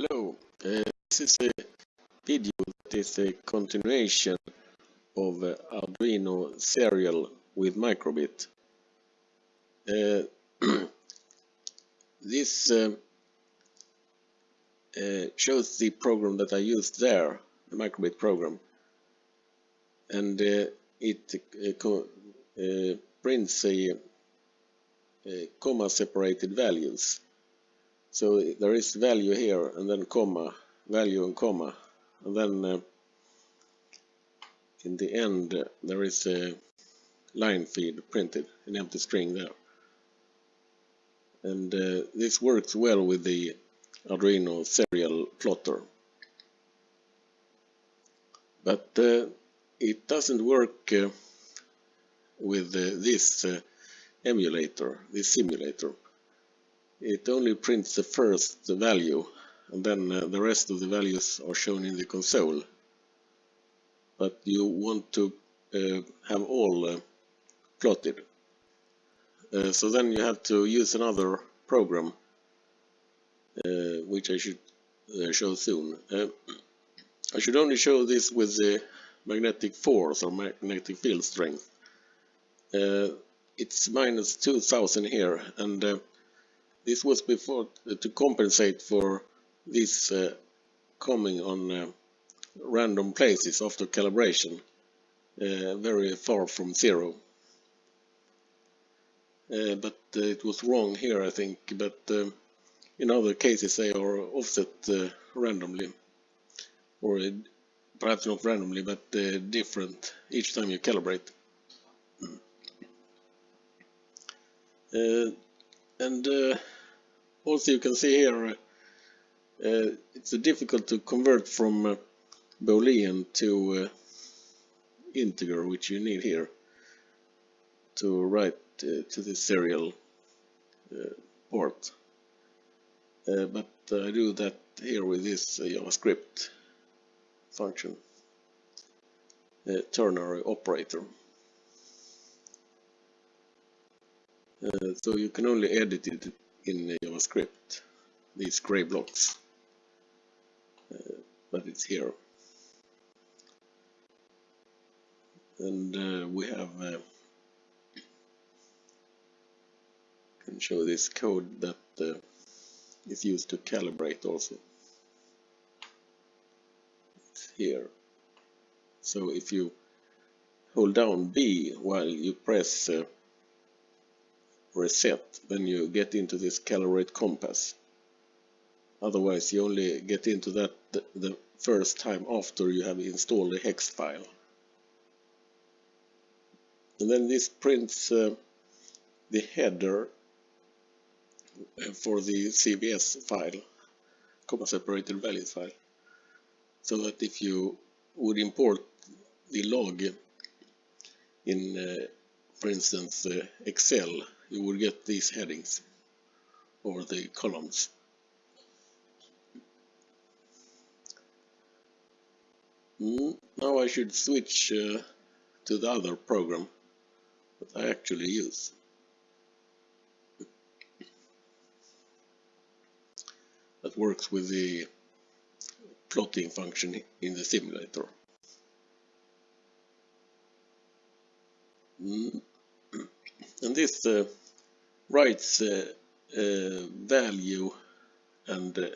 Hello, uh, this is a video that is a continuation of uh, Arduino serial with microbit. Uh, this uh, uh, shows the program that I used there, the microbit program, and uh, it prints a, a comma separated values. So there is value here and then comma, value and comma. And then uh, in the end uh, there is a line feed printed, an empty string there. And uh, this works well with the Arduino serial plotter. But uh, it doesn't work uh, with uh, this emulator, this simulator it only prints the first value and then uh, the rest of the values are shown in the console. But you want to uh, have all uh, plotted. Uh, so then you have to use another program uh, which I should uh, show soon. I should only show this with the magnetic force or magnetic field strength. it's minus 2000 here and this was before uh, to compensate for this uh, coming on uh, random places after calibration, uh, very far from zero. Uh, but uh, it was wrong here, I think. But in other cases, they are offset randomly, or perhaps not randomly, but different each time you calibrate. and also you can see here uh, it's difficult to convert from uh, Boolean to uh, integer which you need here to write uh, to the serial uh, port. Uh, but I do that here with this JavaScript function ternary operator. So you can only edit it in JavaScript, these gray blocks, uh, but it's here. And uh, we have uh, can show this code that uh, is used to calibrate also. It's here. So if you hold down B while you press uh, reset, then you get into this calibrate compass. Otherwise, you only get into that the, first time after you have installed the hex file. And then this prints uh, the header for the CVS file, comma separated values file. So that if you would import the log in, uh, for instance, uh, Excel you will get these headings or the columns. Mm, now I should switch uh, to the other program that I actually use. That works with the plotting function in the simulator. Mm. And this uh, writes uh, uh, value and uh,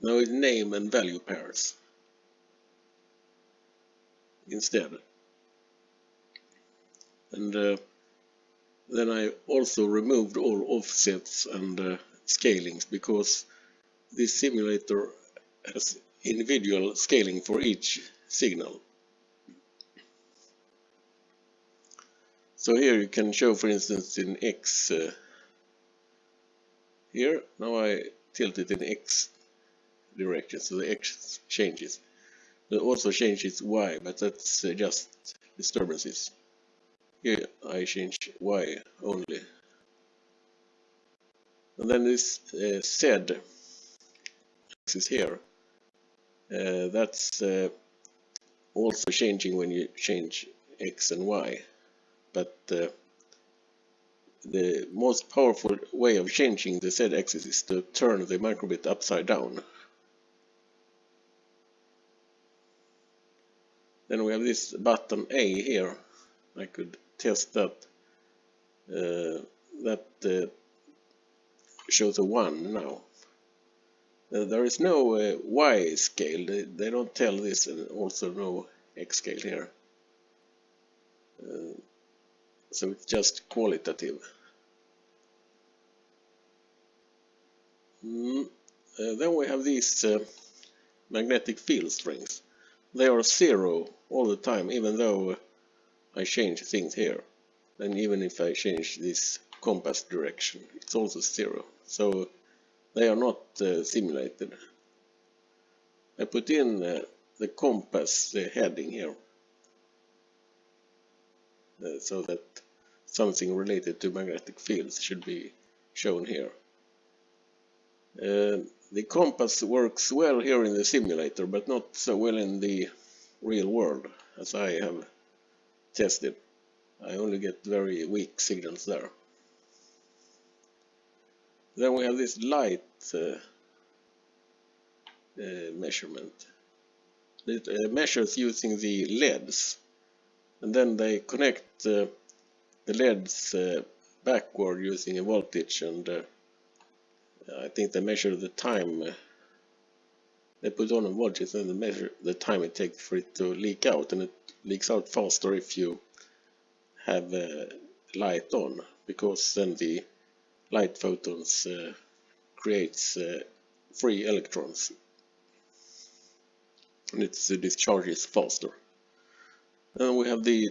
now name and value pairs instead. And uh, then I also removed all offsets and uh, scalings because this simulator has individual scaling for each signal. So here you can show, for instance, in X. Uh, here, now I tilt it in X direction, so the X changes. It also changes Y, but that's uh, just disturbances. Here I change Y only. And then this uh, Z axis here, uh, that's uh, also changing when you change X and Y but uh, the most powerful way of changing the z-axis is to turn the microbit upside down. Then we have this button A here. I could test that. Uh, that uh, shows a 1 now. Uh, there is no uh, Y scale, they, they, don't tell this and also no X scale here. Uh, so it's just qualitative. Mm. then we have these uh, magnetic field strengths. They are zero all the time, even though I change things here. And even if I change this compass direction, it's also zero. So they are not uh, simulated. I put in uh, the compass the heading here uh, so that something related to magnetic fields should be shown here. Uh, the compass works well here in the simulator but not so well in the real world as I have tested. I only get very weak signals there. Then we have this light uh, uh, measurement. It uh, measures using the LEDs and then they connect uh, the LEDs uh, backward using a voltage and uh, I think they measure the time they put on a voltage and they measure the time it takes for it to leak out and it leaks out faster if you have a light on because then the light photons uh, creates uh, free electrons and it uh, discharges faster. And we have the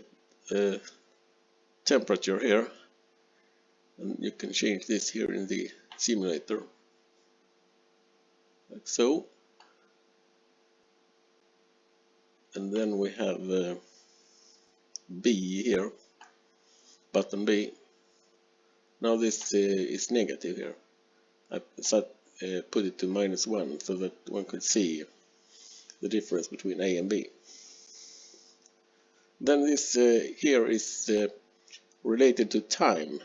uh, temperature here. And you can change this here in the simulator. Like so. And then we have uh, B here. Button B. Now this uh, is negative here. I set, uh, put it to minus 1 so that one could see the difference between A and B. Then this uh, here is uh, related to time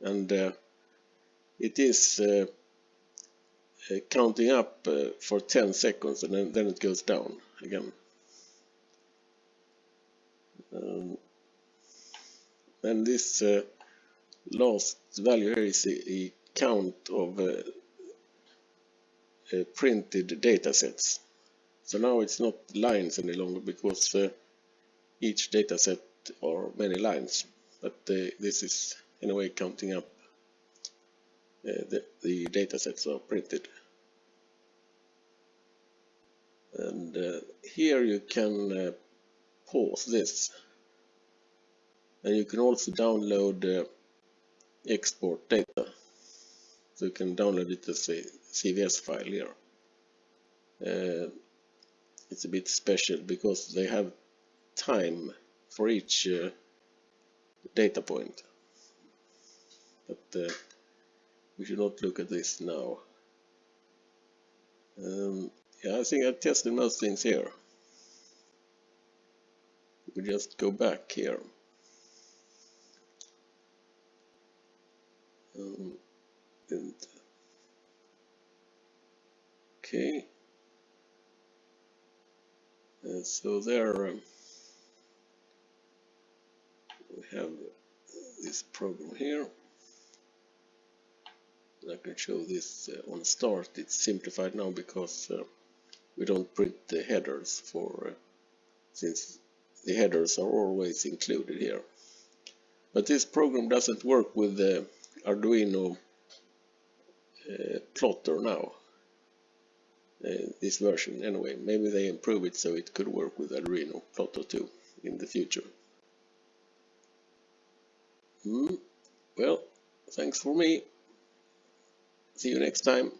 and uh, it is uh, counting up for 10 seconds and then, then it goes down again. Um, and this last value here is a, count of uh, uh, printed data sets. So now it's not lines any longer because uh, each data set are many lines, but uh, this is in a way counting up uh, the, the data sets are printed. And uh, here you can pause this and you can also download export data. So you can download it as a CVS file here. Uh, it's a bit special because they have time for each uh, data point. But uh, we should not look at this now. Um, yeah, I think I tested most things here. We just go back here. Um, and okay. And so there um, have this program here. I can show this uh, on start. It's simplified now because uh, we don't print the headers for uh, since the headers are always included here. But this program doesn't work with the Arduino uh, plotter now. Uh, this version anyway. Maybe they improve it so it could work with Arduino plotter too in the future. Mm. Well, thanks for me. See you next time.